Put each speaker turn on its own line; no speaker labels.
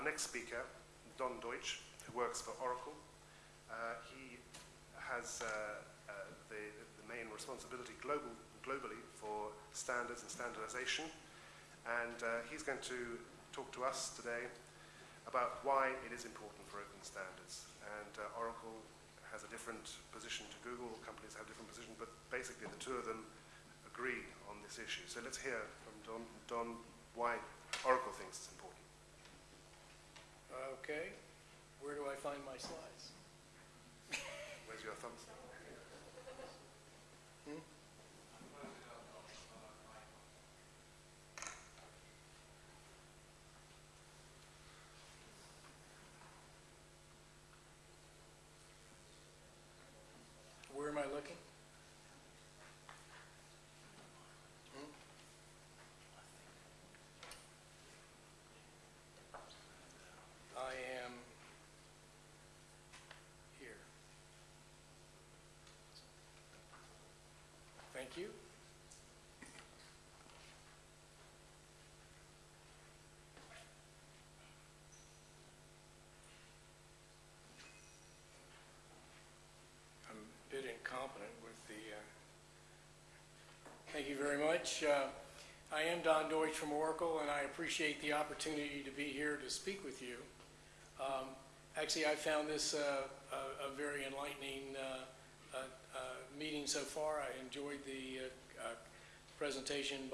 our next speaker, Don Deutsch, who works for Oracle. Uh, he has uh, uh, the, the main responsibility global, globally for standards and standardization. And he's going to talk to us today about why it is important for open standards. And uh, Oracle has a different position to Google, companies have different positions, but basically the two of them agree on this issue. So let's hear from Don, Don why Oracle thinks it's important.
Okay, where do I find my slides?
Where's your thumbs?
Where am I looking? Hmm? I am here. Thank you. I'm a bit incompetent with the, uh, thank you very much. Uh, I am Don Deutsch from Oracle, and I appreciate the opportunity to be here to speak with you. Um, Actually, I found this uh, a a very enlightening meeting so far. I enjoyed the uh, uh, presentation